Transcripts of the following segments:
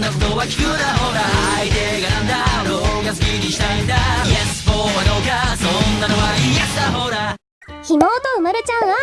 なことは聞くなほら。相手がなんだろうが好きにしたいんだ。Yes f o はどうか。そんなのは Yes だほら。ひもうとうまるちゃん R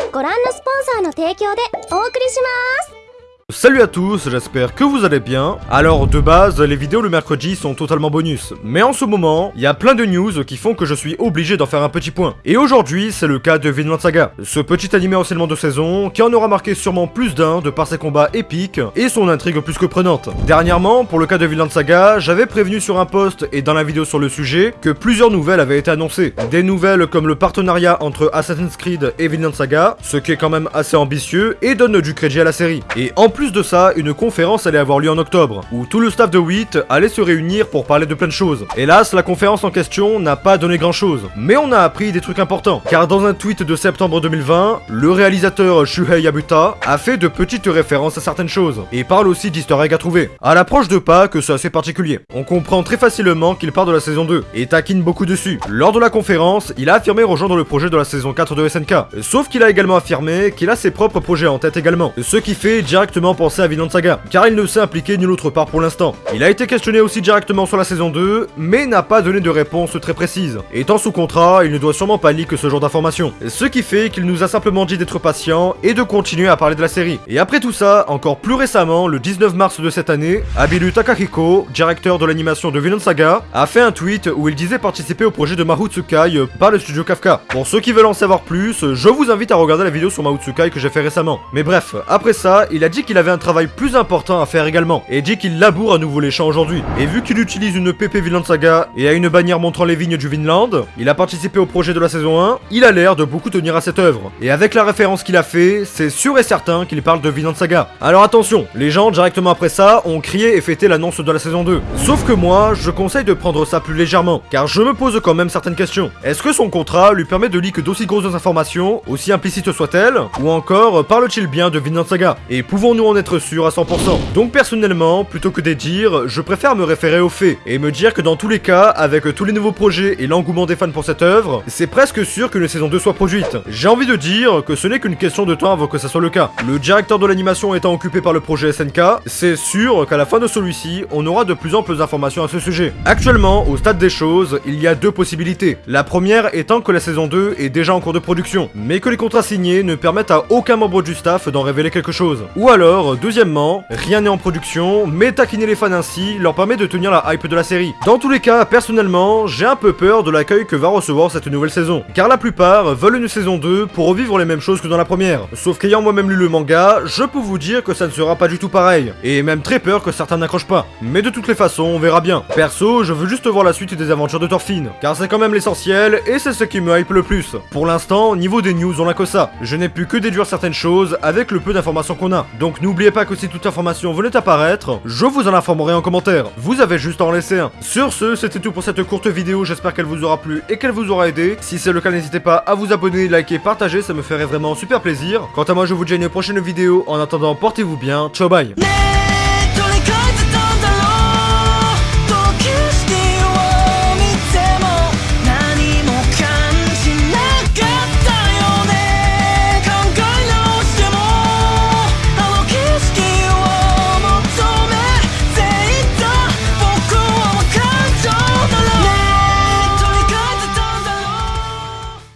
はご覧のスポンサーの提供でお送りします。Salut à tous, j'espère que vous allez bien. Alors de base, les vidéos le mercredi sont totalement bonus. Mais en ce moment, il y a plein de news qui font que je suis obligé d'en faire un petit point. Et aujourd'hui, c'est le cas de Vinland Saga. Ce petit animé anciennement de saison, qui en aura marqué sûrement plus d'un de par ses combats épiques et son intrigue plus que prenante. Dernièrement, pour le cas de Vinland Saga, j'avais prévenu sur un post et dans la vidéo sur le sujet que plusieurs nouvelles avaient été annoncées. Des nouvelles comme le partenariat entre Assassin's Creed et Vinland Saga, ce qui est quand même assez ambitieux et donne du crédit à la série. Et en plus de ça, une conférence allait avoir lieu en octobre, où tout le staff de WIT allait se réunir pour parler de plein de choses. Hélas, la conférence en question n'a pas donné grand chose, mais on a appris des trucs importants, car dans un tweet de septembre 2020, le réalisateur Shuhei Yabuta a fait de petites références à certaines choses, et parle aussi d'easter egg à trouver. À l'approche de Pâques, c'est assez particulier. On comprend très facilement qu'il part de la saison 2, et taquine beaucoup dessus. Lors de la conférence, il a affirmé rejoindre le projet de la saison 4 de SNK, sauf qu'il a également affirmé qu'il a ses propres projets en tête également, ce qui fait directement penser à Vinland Saga, car il ne s'est impliqué nulle autre part pour l'instant. Il a été questionné aussi directement sur la saison 2, mais n'a pas donné de réponse très précise. Étant sous contrat, il ne doit sûrement pas leak ce genre d'informations. Ce qui fait qu'il nous a simplement dit d'être patient et de continuer à parler de la série. Et après tout ça, encore plus récemment, le 19 mars de cette année, Abiru Takahiko, directeur de l'animation de Vinland Saga, a fait un tweet où il disait participer au projet de Mahutsukai par le studio Kafka. Pour ceux qui veulent en savoir plus, je vous invite à regarder la vidéo sur Mahutsukai que j'ai fait récemment. Mais bref, après ça, il a dit qu'il avait un travail plus important à faire également, et dit qu'il laboure à nouveau les champs aujourd'hui. Et vu qu'il utilise une PP Vinland Saga et a une bannière montrant les vignes du Vinland, il a participé au projet de la saison 1, il a l'air de beaucoup tenir à cette œuvre. Et avec la référence qu'il a fait, c'est sûr et certain qu'il parle de Vinland Saga. Alors attention, les gens directement après ça ont crié et fêté l'annonce de la saison 2. Sauf que moi, je conseille de prendre ça plus légèrement, car je me pose quand même certaines questions. Est-ce que son contrat lui permet de leak d'aussi grosses informations, aussi implicites soient-elles, ou encore parle-t-il bien de Vinland Saga? Et pouvons-nous en être sûrs à 100% Donc personnellement, plutôt que des dires, je préfère me référer aux faits, et me dire que dans tous les cas, avec tous les nouveaux projets et l'engouement des fans pour cette œuvre, c'est presque sûr qu'une saison 2 soit produite. J'ai envie de dire que ce n'est qu'une question de temps avant que ça soit le cas. Le directeur de l'animation étant occupé par le projet SNK, c'est sûr qu'à la fin de celui-ci, on aura de plus amples informations à ce sujet. Actuellement, au stade des choses, il y a deux possibilités. La première étant que la saison 2 est déjà en cours de production, mais que les contrats signés ne permettent à aucun membre du staff d'en révéler quelque chose. Ou alors, deuxièmement, rien n'est en production, mais taquiner les fans ainsi leur permet de tenir la hype de la série. Dans tous les cas, personnellement, j'ai un peu peur de l'accueil que va recevoir cette nouvelle saison, car la plupart veulent une saison 2 pour revivre les mêmes choses que dans la première. Sauf qu'ayant moi-même lu le manga, je peux vous dire que ça ne sera pas du tout pareil, et même très peur que certains n'accrochent pas. Mais de toutes les façons, on verra bien. Perso, je veux juste voir la suite des aventures de Thorfinn, car c'est quand même l'essentiel, et c'est ce qui me hype le plus. Pour l'instant, niveau des news, on n'a que ça. Je n'ai pu que déduire certaines choses avec le peu d'informations qu'on a. Donc n'oubliez pas que si toute information venait apparaître, je vous en informerai en commentaire. Vous avez juste à en laisser un. Sur ce, c'était tout pour cette courte vidéo, j'espère qu'elle vous aura plu et qu'elle vous aura aidé. Si c'est le cas, n'hésitez pas à vous abonner, liker, partager, ça me ferait vraiment super plaisir. Quant à moi, je vous dis à une prochaine vidéo. En attendant, portez-vous bien. Ciao, bye